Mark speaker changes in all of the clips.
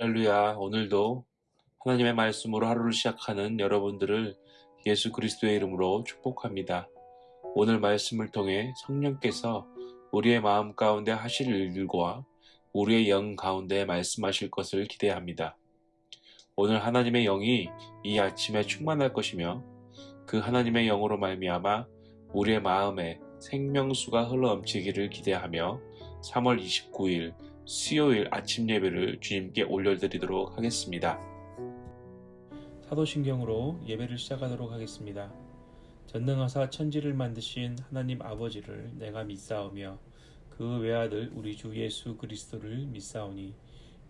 Speaker 1: 할렐루야. 오늘도 하나님의 말씀으로 하루를 시작하는 여러분들을 예수 그리스도의 이름으로 축복합니다. 오늘 말씀을 통해 성령께서 우리의 마음 가운데 하실 일들과 우리의 영 가운데 말씀하실 것을 기대합니다. 오늘 하나님의 영이 이 아침에 충만할 것이며 그 하나님의 영으로 말미암아 우리의 마음에 생명수가 흘러 넘치기를 기대하며 3월 29일 수요일 아침 예배를 주님께 올려드리도록 하겠습니다. 사도신경으로 예배를 시작하도록 하겠습니다. 전능하사 천지를 만드신 하나님 아버지를 내가 믿사오며 그 외아들 우리 주 예수 그리스도를 믿사오니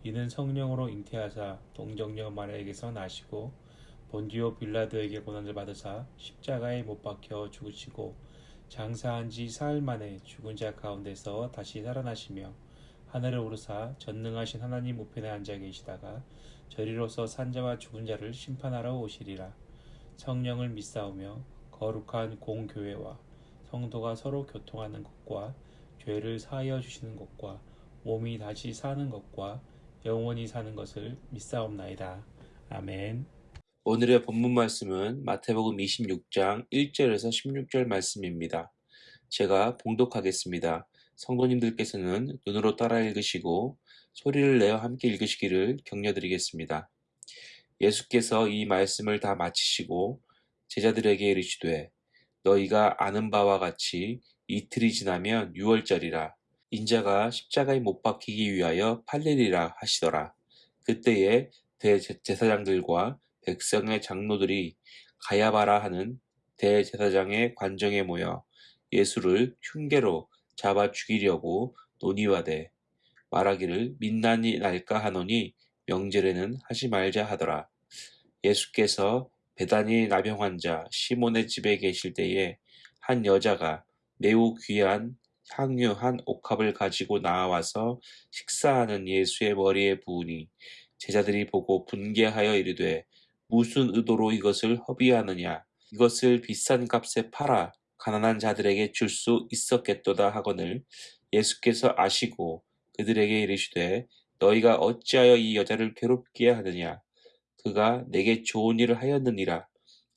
Speaker 1: 이는 성령으로 잉태하사 동정녀 마리아에게서 나시고 본디오 빌라도에게 고난을 받으사 십자가에 못 박혀 죽으시고 장사한 지 사흘 만에 죽은 자 가운데서 다시 살아나시며 하늘을 오르사 전능하신 하나님 우편에 앉아 계시다가 저리로서 산자와 죽은 자를 심판하러 오시리라. 성령을 믿사오며 거룩한 공교회와 성도가 서로 교통하는 것과 죄를 사하여 주시는 것과 몸이 다시 사는 것과 영원히 사는 것을 믿사옵나이다. 아멘. 오늘의 본문 말씀은 마태복음 26장 1절에서 16절 말씀입니다. 제가 봉독하겠습니다. 성도님들께서는 눈으로 따라 읽으시고 소리를 내어 함께 읽으시기를 격려드리겠습니다. 예수께서 이 말씀을 다 마치시고 제자들에게 이르시되 너희가 아는 바와 같이 이틀이 지나면 유월절이라 인자가 십자가에 못 박히기 위하여 팔리리라 하시더라. 그때에 대제사장들과 백성의 장로들이 가야바라 하는 대제사장의 관정에 모여 예수를 흉계로 잡아 죽이려고 논의와대 말하기를 민난이 날까 하노니 명절에는 하지 말자 하더라. 예수께서 배단이 나병 환자 시몬의 집에 계실 때에 한 여자가 매우 귀한 향유 한 옥합을 가지고 나와서 식사하는 예수의 머리에 부으니 제자들이 보고 분개하여 이르되 무슨 의도로 이것을 허비하느냐 이것을 비싼 값에 팔아 가난한 자들에게 줄 수 있었겠도다 하거늘 예수께서 아시고 그들에게 이르시되 너희가 어찌하여 이 여자를 괴롭게 하느냐? 그가 내게 좋은 일을 하였느니라.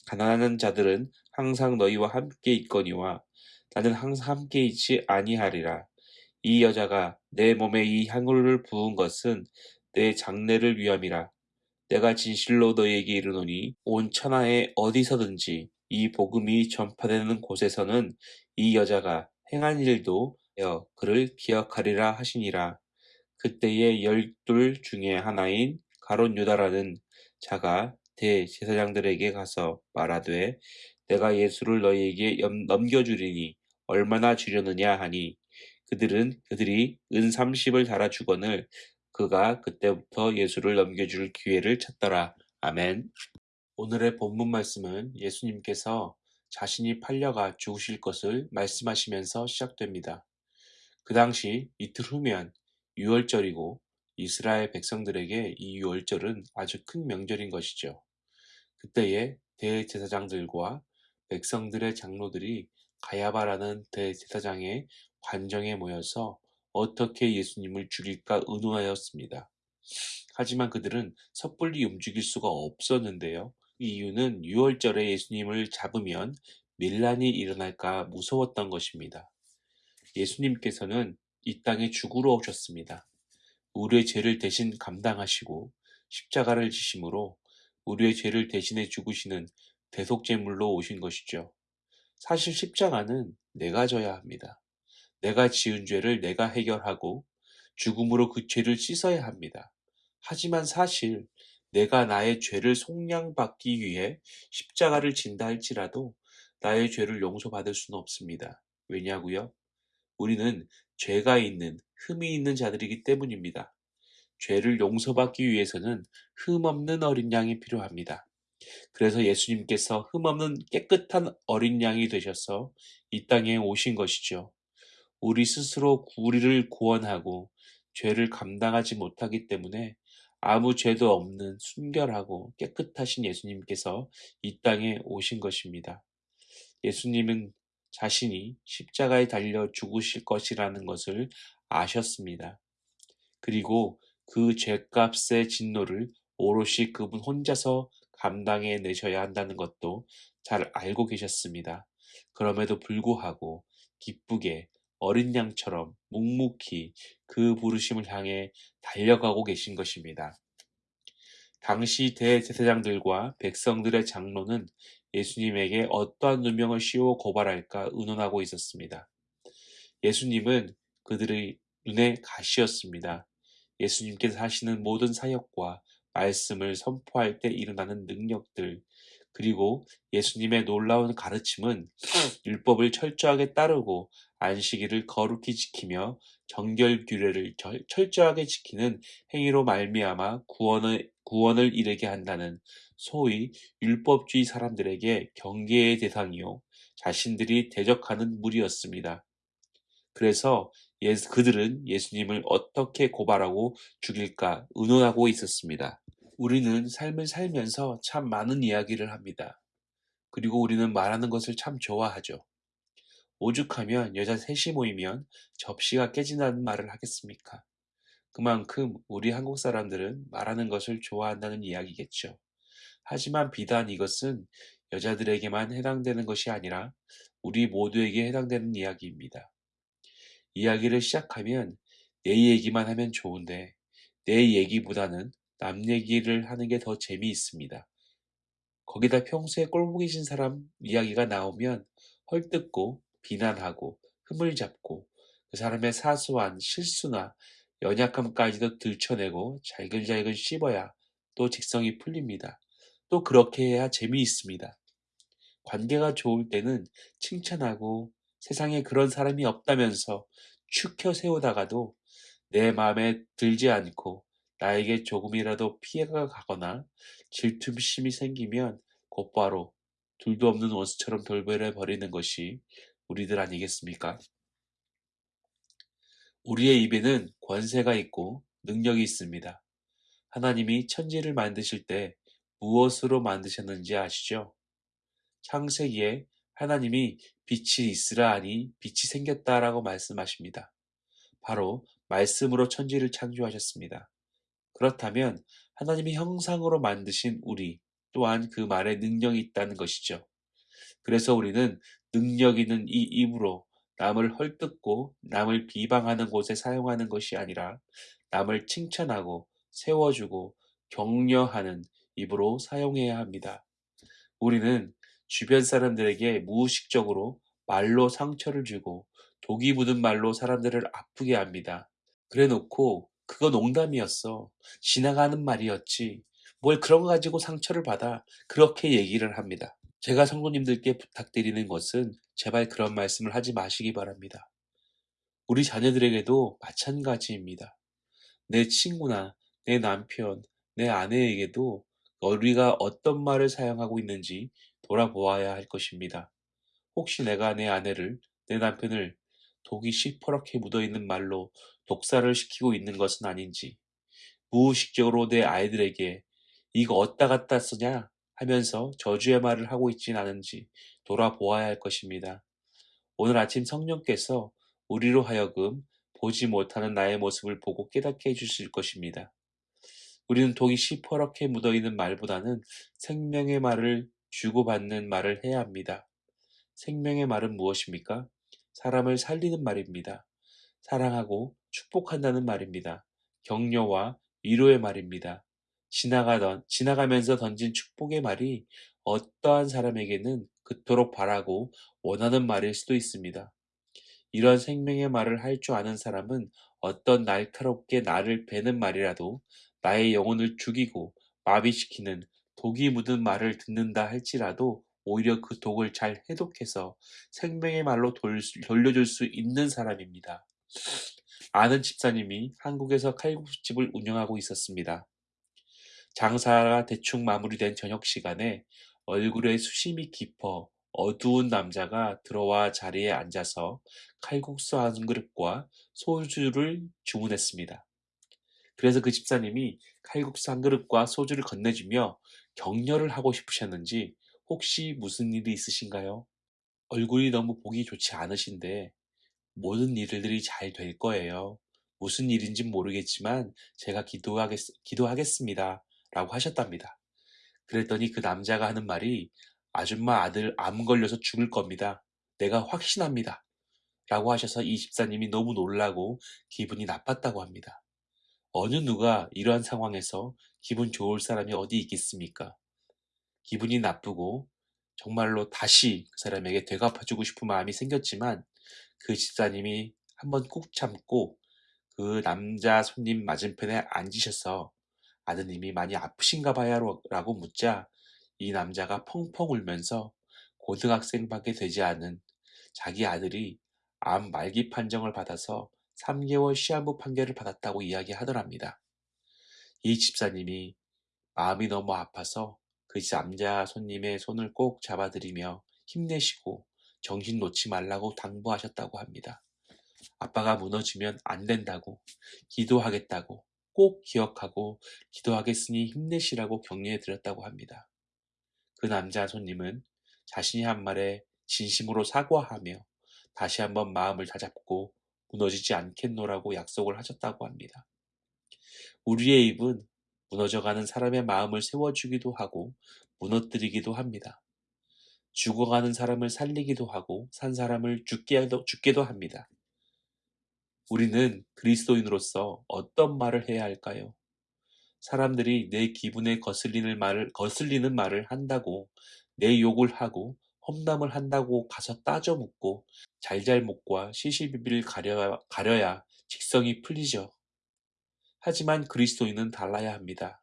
Speaker 1: 가난한 자들은 항상 너희와 함께 있거니와 나는 항상 함께 있지 아니하리라. 이 여자가 내 몸에 이 향유를 부은 것은 내 장례를 위함이라. 내가 진실로 너희에게 이르노니 온 천하에 어디서든지 이 복음이 전파되는 곳에서는 이 여자가 행한 일도 여 그를 기억하리라 하시니라. 그때의 열둘 중에 하나인 가론 유다라는 자가 대제사장들에게 가서 말하되 내가 예수를 너희에게 넘겨주리니 얼마나 주려느냐 하니 그들은 그들이 은 30을 달아 주거늘 그가 그때부터 예수를 넘겨줄 기회를 찾더라. 아멘. 오늘의 본문 말씀은 예수님께서 자신이 팔려가 죽으실 것을 말씀하시면서 시작됩니다. 그 당시 이틀 후면 유월절이고 이스라엘 백성들에게 이 유월절은 아주 큰 명절인 것이죠. 그때에 대제사장들과 백성들의 장로들이 가야바라는 대제사장의 관정에 모여서 어떻게 예수님을 죽일까 의논하였습니다. 하지만 그들은 섣불리 움직일 수가 없었는데요. 이유는 유월절에 예수님을 잡으면 밀란이 일어날까 무서웠던 것입니다. 예수님께서는 이 땅에 죽으러 오셨습니다. 우리의 죄를 대신 감당하시고 십자가를 지심으로 우리의 죄를 대신해 죽으시는 대속제물로 오신 것이죠. 사실 십자가는 내가 져야 합니다. 내가 지은 죄를 내가 해결하고 죽음으로 그 죄를 씻어야 합니다. 하지만 사실 내가 나의 죄를 속량받기 위해 십자가를 진다 할지라도 나의 죄를 용서받을 수는 없습니다. 왜냐고요? 우리는 죄가 있는, 흠이 있는 자들이기 때문입니다. 죄를 용서받기 위해서는 흠 없는 어린 양이 필요합니다. 그래서 예수님께서 흠 없는 깨끗한 어린 양이 되셔서 이 땅에 오신 것이죠. 우리 스스로 우리를 구원하고 죄를 감당하지 못하기 때문에 아무 죄도 없는 순결하고 깨끗하신 예수님께서 이 땅에 오신 것입니다. 예수님은 자신이 십자가에 달려 죽으실 것이라는 것을 아셨습니다. 그리고 그 죄값의 진노를 오롯이 그분 혼자서 감당해 내셔야 한다는 것도 잘 알고 계셨습니다. 그럼에도 불구하고 기쁘게 어린 양처럼 묵묵히 그 부르심을 향해 달려가고 계신 것입니다. 당시 대제사장들과 백성들의 장로는 예수님에게 어떠한 누명을 씌워 고발할까 의논하고 있었습니다. 예수님은 그들의 눈에 가시였습니다. 예수님께서 하시는 모든 사역과 말씀을 선포할 때 일어나는 능력들, 그리고 예수님의 놀라운 가르침은 율법을 철저하게 따르고 안식일을 거룩히 지키며 정결 규례를 철저하게 지키는 행위로 말미암아 구원을 구원을 이르게 한다는 소위 율법주의 사람들에게 경계의 대상이요 자신들이 대적하는 무리였습니다. 그래서 예수, 그들은 예수님을 어떻게 고발하고 죽일까 의논하고 있었습니다. 우리는 삶을 살면서 참 많은 이야기를 합니다. 그리고 우리는 말하는 것을 참 좋아하죠. 오죽하면 여자 셋이 모이면 접시가 깨진다는 말을 하겠습니까? 그만큼 우리 한국 사람들은 말하는 것을 좋아한다는 이야기겠죠. 하지만 비단 이것은 여자들에게만 해당되는 것이 아니라 우리 모두에게 해당되는 이야기입니다. 이야기를 시작하면 내 얘기만 하면 좋은데 내 얘기보다는 남 얘기를 하는 게 더 재미있습니다. 거기다 평소에 꼴보기 신 사람 이야기가 나오면 헐뜯고 비난하고 흠을 잡고 그 사람의 사소한 실수나 연약함까지도 들춰내고 잘근잘근 씹어야 또 직성이 풀립니다. 또 그렇게 해야 재미있습니다. 관계가 좋을 때는 칭찬하고 세상에 그런 사람이 없다면서 축혀 세우다가도 내 마음에 들지 않고 나에게 조금이라도 피해가 가거나 질투심이 생기면 곧바로 둘도 없는 원수처럼 돌변해 버리는 것이 우리들 아니겠습니까? 우리의 입에는 권세가 있고 능력이 있습니다. 하나님이 천지를 만드실 때 무엇으로 만드셨는지 아시죠? 창세기에 하나님이 빛이 있으라 하니 빛이 생겼다라고 말씀하십니다. 바로 말씀으로 천지를 창조하셨습니다. 그렇다면 하나님이 형상으로 만드신 우리 또한 그 말에 능력이 있다는 것이죠. 그래서 우리는 능력 있는 이 입으로 남을 헐뜯고 남을 비방하는 곳에 사용하는 것이 아니라 남을 칭찬하고 세워주고 격려하는 입으로 사용해야 합니다. 우리는 주변 사람들에게 무의식적으로 말로 상처를 주고 독이 묻은 말로 사람들을 아프게 합니다. 그래 놓고 그거 농담이었어. 지나가는 말이었지. 뭘 그런 거 가지고 상처를 받아. 그렇게 얘기를 합니다. 제가 성도님들께 부탁드리는 것은 제발 그런 말씀을 하지 마시기 바랍니다. 우리 자녀들에게도 마찬가지입니다. 내 친구나 내 남편, 내 아내에게도 우리가 어떤 말을 사용하고 있는지 돌아보아야 할 것입니다. 혹시 내가 내 아내를, 내 남편을 독이 시퍼렇게 묻어있는 말로 독사를 시키고 있는 것은 아닌지, 무의식적으로 내 아이들에게 이거 어디다 갖다 쓰냐 하면서 저주의 말을 하고 있진 않은지 돌아보아야 할 것입니다. 오늘 아침 성령께서 우리로 하여금 보지 못하는 나의 모습을 보고 깨닫게 해주실 것입니다. 우리는 독이 시퍼렇게 묻어있는 말보다는 생명의 말을 주고받는 말을 해야 합니다. 생명의 말은 무엇입니까? 사람을 살리는 말입니다. 사랑하고 축복한다는 말입니다. 격려와 위로의 말입니다. 지나가던, 지나가면서 던진 축복의 말이 어떠한 사람에게는 그토록 바라고 원하는 말일 수도 있습니다. 이런 생명의 말을 할 줄 아는 사람은 어떤 날카롭게 나를 베는 말이라도 나의 영혼을 죽이고 마비시키는 독이 묻은 말을 듣는다 할지라도 오히려 그 독을 잘 해독해서 생명의 말로 돌려줄 수 있는 사람입니다. 아는 집사님이 한국에서 칼국수집을 운영하고 있었습니다. 장사가 대충 마무리된 저녁 시간에 얼굴에 수심이 깊어 어두운 남자가 들어와 자리에 앉아서 칼국수 한 그릇과 소주를 주문했습니다. 그래서 그 집사님이 칼국수 한 그릇과 소주를 건네주며 격려를 하고 싶으셨는지 혹시 무슨 일이 있으신가요? 얼굴이 너무 보기 좋지 않으신데 모든 일들이 잘 될 거예요. 무슨 일인지 모르겠지만 제가 기도하겠, 기도하겠습니다. 라고 하셨답니다. 그랬더니 그 남자가 하는 말이 아줌마 아들 암 걸려서 죽을 겁니다. 내가 확신합니다. 라고 하셔서 이 집사님이 너무 놀라고 기분이 나빴다고 합니다. 어느 누가 이러한 상황에서 기분 좋을 사람이 어디 있겠습니까? 기분이 나쁘고 정말로 다시 그 사람에게 되갚아주고 싶은 마음이 생겼지만 그 집사님이 한번 꾹 참고 그 남자 손님 맞은편에 앉으셔서 아드님이 많이 아프신가 봐요 라고 묻자 이 남자가 펑펑 울면서 고등학생밖에 되지 않은 자기 아들이 암 말기 판정을 받아서 3개월 시한부 판결을 받았다고 이야기하더랍니다. 이 집사님이 마음이 너무 아파서 그 남자 손님의 손을 꼭 잡아드리며 힘내시고 정신 놓지 말라고 당부하셨다고 합니다. 아빠가 무너지면 안 된다고, 기도하겠다고, 꼭 기억하고 기도하겠으니 힘내시라고 격려해 드렸다고 합니다. 그 남자 손님은 자신이 한 말에 진심으로 사과하며 다시 한번 마음을 다잡고 무너지지 않겠노라고 약속을 하셨다고 합니다. 우리의 입은 무너져가는 사람의 마음을 세워주기도 하고 무너뜨리기도 합니다. 죽어가는 사람을 살리기도 하고 산 사람을 죽게도, 죽게도 합니다. 우리는 그리스도인으로서 어떤 말을 해야 할까요? 사람들이 내 기분에 거슬리는 말을, 거슬리는 말을 한다고 내 욕을 하고 험담을 한다고 가서 따져 묻고 잘잘못과 시시비비를 가려야, 가려야 직성이 풀리죠. 하지만 그리스도인은 달라야 합니다.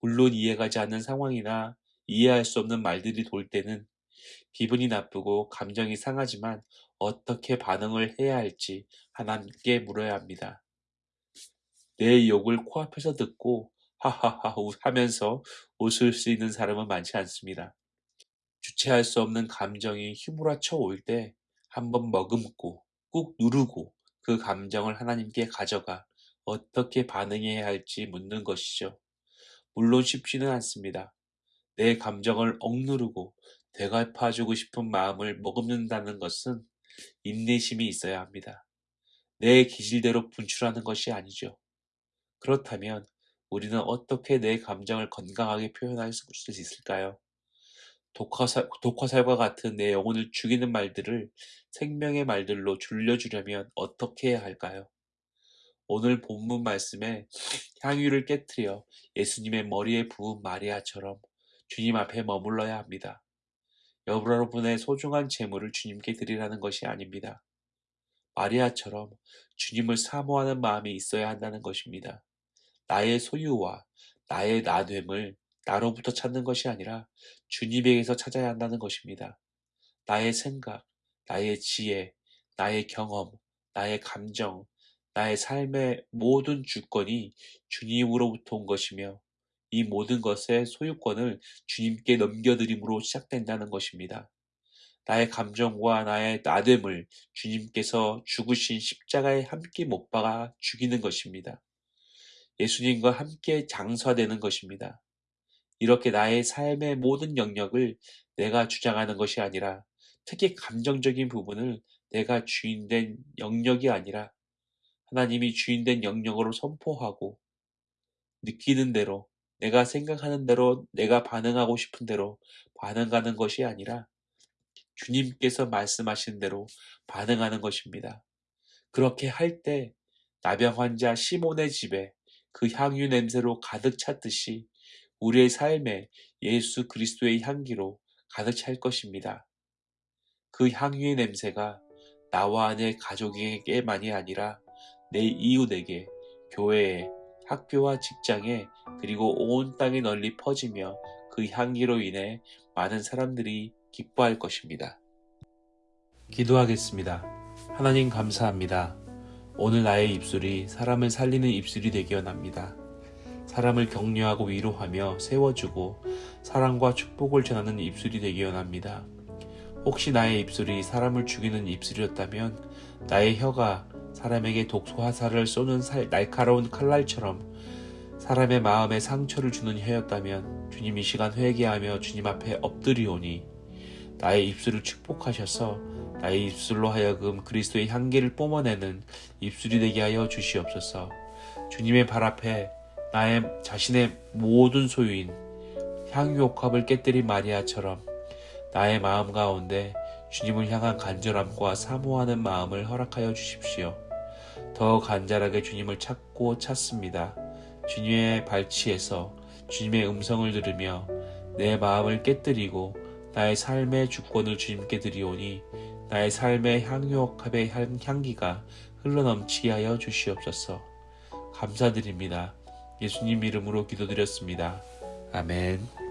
Speaker 1: 물론 이해가지 않는 상황이나 이해할 수 없는 말들이 돌 때는 기분이 나쁘고 감정이 상하지만 어떻게 반응을 해야 할지 하나님께 물어야 합니다. 내 욕을 코앞에서 듣고 하하하 하면서 웃을 수 있는 사람은 많지 않습니다. 주체할 수 없는 감정이 휘몰아쳐 올 때 한번 머금고 꾹 누르고 그 감정을 하나님께 가져가 어떻게 반응해야 할지 묻는 것이죠. 물론 쉽지는 않습니다. 내 감정을 억누르고 되갚아주고 싶은 마음을 머금는다는 것은 인내심이 있어야 합니다. 내 기질대로 분출하는 것이 아니죠. 그렇다면 우리는 어떻게 내 감정을 건강하게 표현할 수 있을까요? 독화살, 독화살과 같은 내 영혼을 죽이는 말들을 생명의 말들로 줄여주려면 어떻게 해야 할까요? 오늘 본문 말씀에 향유를 깨뜨려 예수님의 머리에 부은 마리아처럼 주님 앞에 머물러야 합니다. 여러분의 소중한 재물을 주님께 드리라는 것이 아닙니다. 마리아처럼 주님을 사모하는 마음이 있어야 한다는 것입니다. 나의 소유와 나의 나됨을 나로부터 찾는 것이 아니라 주님에게서 찾아야 한다는 것입니다. 나의 생각, 나의 지혜, 나의 경험, 나의 감정, 나의 삶의 모든 주권이 주님으로부터 온 것이며 이 모든 것의 소유권을 주님께 넘겨드림으로 시작된다는 것입니다. 나의 감정과 나의 나됨을 주님께서 죽으신 십자가에 함께 못 박아 죽이는 것입니다. 예수님과 함께 장사되는 것입니다. 이렇게 나의 삶의 모든 영역을 내가 주장하는 것이 아니라 특히 감정적인 부분을 내가 주인된 영역이 아니라 하나님이 주인된 영역으로 선포하고 느끼는 대로 내가 생각하는 대로 내가 반응하고 싶은 대로 반응하는 것이 아니라 주님께서 말씀하신 대로 반응하는 것입니다. 그렇게 할 때 나병 환자 시몬의 집에 그 향유 냄새로 가득 찼듯이 우리의 삶에 예수 그리스도의 향기로 가득 찰 것입니다. 그 향유의 냄새가 나와 내 가족에게만이 아니라 내 이웃에게, 교회에, 학교와 직장에 그리고 온 땅에 널리 퍼지며 그 향기로 인해 많은 사람들이 기뻐할 것입니다. 기도하겠습니다. 하나님 감사합니다. 오늘 나의 입술이 사람을 살리는 입술이 되기 원합니다. 사람을 격려하고 위로하며 세워주고 사랑과 축복을 전하는 입술이 되기 원합니다. 혹시 나의 입술이 사람을 죽이는 입술이었다면 나의 혀가 사람에게 독소 화살을 쏘는 살, 날카로운 칼날처럼 사람의 마음에 상처를 주는 혀였다면 주님 이 시간 회개하며 주님 앞에 엎드리오니 나의 입술을 축복하셔서 나의 입술로 하여금 그리스도의 향기를 뿜어내는 입술이 되게 하여 주시옵소서. 주님의 발 앞에 나의 자신의 모든 소유인 향유옥합을 깨뜨린 마리아처럼 나의 마음 가운데 주님을 향한 간절함과 사모하는 마음을 허락하여 주십시오. 더 간절하게 주님을 찾고 찾습니다. 주님의 발치에서 주님의 음성을 들으며 내 마음을 깨뜨리고 나의 삶의 주권을 주님께 드리오니 나의 삶의 향유옥합의 향기가 흘러넘치게 하여 주시옵소서. 감사드립니다. 예수님 이름으로 기도드렸습니다. 아멘.